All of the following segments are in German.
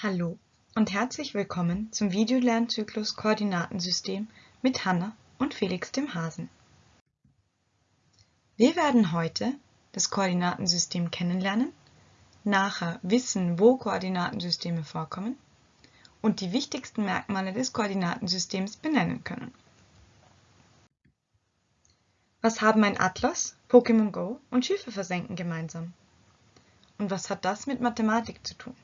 Hallo und herzlich willkommen zum Videolernzyklus Koordinatensystem mit Hanna und Felix dem Hasen. Wir werden heute das Koordinatensystem kennenlernen, nachher wissen, wo Koordinatensysteme vorkommen und die wichtigsten Merkmale des Koordinatensystems benennen können. Was haben ein Atlas, Pokémon Go und Schiffe versenken gemeinsam? Und was hat das mit Mathematik zu tun?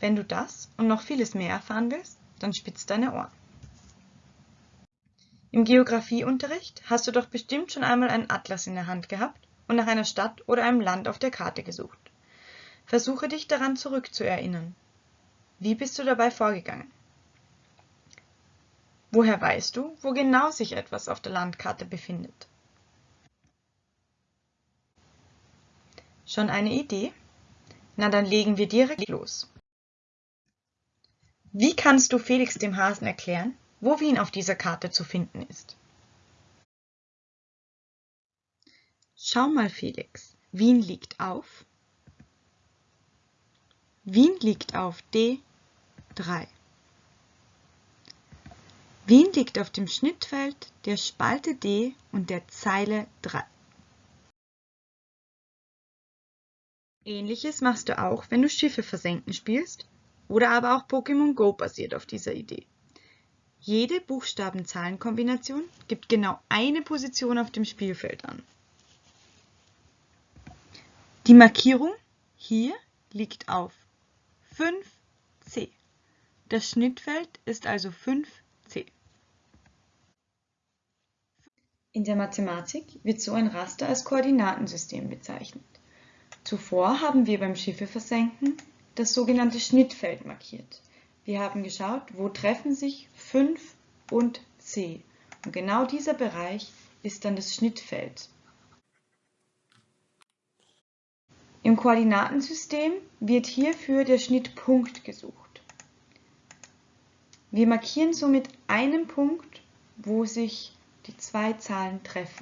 Wenn du das und noch vieles mehr erfahren willst, dann spitz deine Ohren. Im Geografieunterricht hast du doch bestimmt schon einmal einen Atlas in der Hand gehabt und nach einer Stadt oder einem Land auf der Karte gesucht. Versuche dich daran zurückzuerinnern. Wie bist du dabei vorgegangen? Woher weißt du, wo genau sich etwas auf der Landkarte befindet? Schon eine Idee? Na dann legen wir direkt los. Wie kannst du Felix dem Hasen erklären, wo Wien auf dieser Karte zu finden ist? Schau mal, Felix. Wien liegt auf. Wien liegt auf D3. Wien liegt auf dem Schnittfeld der Spalte D und der Zeile 3. Ähnliches machst du auch, wenn du Schiffe versenken spielst oder aber auch Pokémon Go basiert auf dieser Idee. Jede Buchstaben-Zahlen-Kombination gibt genau eine Position auf dem Spielfeld an. Die Markierung hier liegt auf 5c. Das Schnittfeld ist also 5c. In der Mathematik wird so ein Raster als Koordinatensystem bezeichnet. Zuvor haben wir beim Schiffe versenken das sogenannte Schnittfeld markiert. Wir haben geschaut, wo treffen sich 5 und C. Und genau dieser Bereich ist dann das Schnittfeld. Im Koordinatensystem wird hierfür der Schnittpunkt gesucht. Wir markieren somit einen Punkt, wo sich die zwei Zahlen treffen.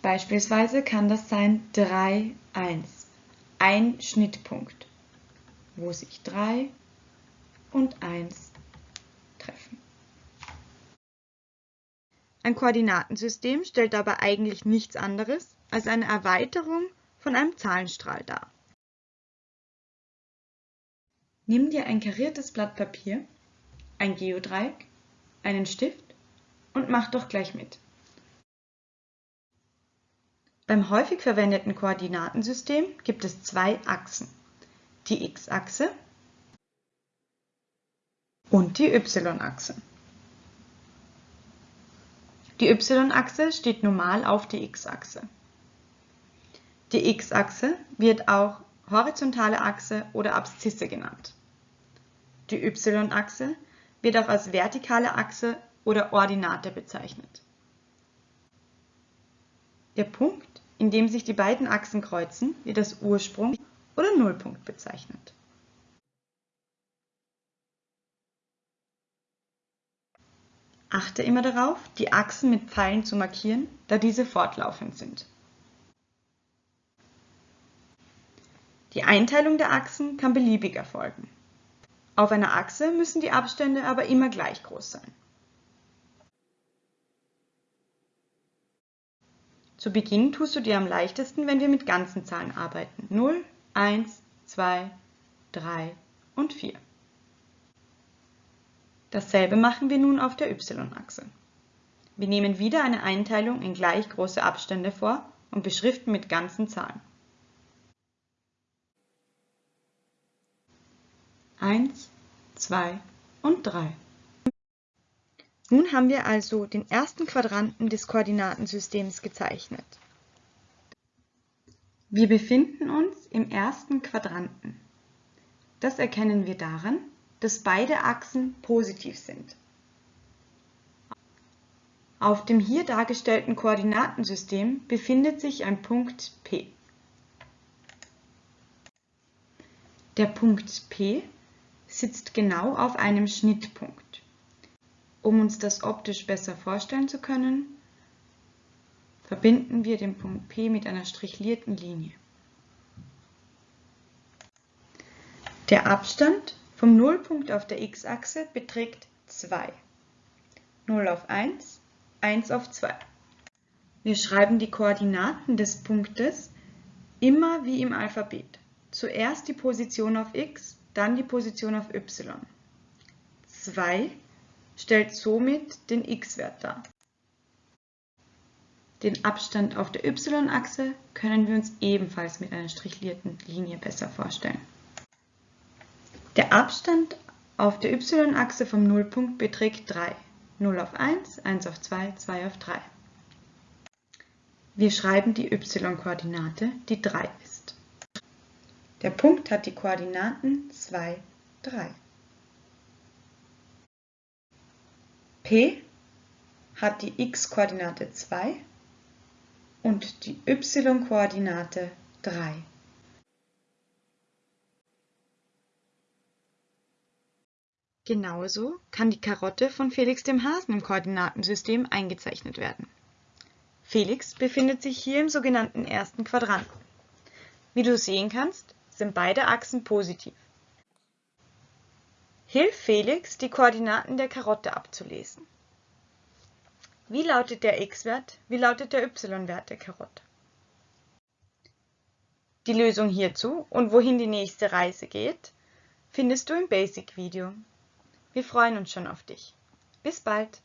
Beispielsweise kann das sein 3, 1, ein Schnittpunkt wo sich 3 und 1 treffen. Ein Koordinatensystem stellt aber eigentlich nichts anderes als eine Erweiterung von einem Zahlenstrahl dar. Nimm dir ein kariertes Blatt Papier, ein Geodreieck, einen Stift und mach doch gleich mit. Beim häufig verwendeten Koordinatensystem gibt es zwei Achsen die x-Achse und die y-Achse. Die y-Achse steht normal auf die x-Achse. Die x-Achse wird auch horizontale Achse oder Abszisse genannt. Die y-Achse wird auch als vertikale Achse oder Ordinate bezeichnet. Der Punkt, in dem sich die beiden Achsen kreuzen, wird als Ursprung oder Nullpunkt bezeichnet. Achte immer darauf, die Achsen mit Pfeilen zu markieren, da diese fortlaufend sind. Die Einteilung der Achsen kann beliebig erfolgen. Auf einer Achse müssen die Abstände aber immer gleich groß sein. Zu Beginn tust du dir am leichtesten, wenn wir mit ganzen Zahlen arbeiten. 0, 1, 2, 3 und 4. Dasselbe machen wir nun auf der y-Achse. Wir nehmen wieder eine Einteilung in gleich große Abstände vor und beschriften mit ganzen Zahlen. 1, 2 und 3. Nun haben wir also den ersten Quadranten des Koordinatensystems gezeichnet. Wir befinden uns im ersten Quadranten. Das erkennen wir daran, dass beide Achsen positiv sind. Auf dem hier dargestellten Koordinatensystem befindet sich ein Punkt P. Der Punkt P sitzt genau auf einem Schnittpunkt. Um uns das optisch besser vorstellen zu können, verbinden wir den Punkt P mit einer strichlierten Linie. Der Abstand vom Nullpunkt auf der x-Achse beträgt 2. 0 auf 1, 1 auf 2. Wir schreiben die Koordinaten des Punktes immer wie im Alphabet. Zuerst die Position auf x, dann die Position auf y. 2 stellt somit den x-Wert dar. Den Abstand auf der y-Achse können wir uns ebenfalls mit einer strichlierten Linie besser vorstellen. Der Abstand auf der y-Achse vom Nullpunkt beträgt 3. 0 auf 1, 1 auf 2, 2 auf 3. Wir schreiben die y-Koordinate, die 3 ist. Der Punkt hat die Koordinaten 2, 3. P hat die x-Koordinate 2 und die y-Koordinate 3. Genauso kann die Karotte von Felix dem Hasen im Koordinatensystem eingezeichnet werden. Felix befindet sich hier im sogenannten ersten Quadranten. Wie du sehen kannst, sind beide Achsen positiv. Hilf Felix, die Koordinaten der Karotte abzulesen. Wie lautet der x-Wert? Wie lautet der y-Wert der Karotte? Die Lösung hierzu und wohin die nächste Reise geht, findest du im Basic-Video. Wir freuen uns schon auf dich. Bis bald!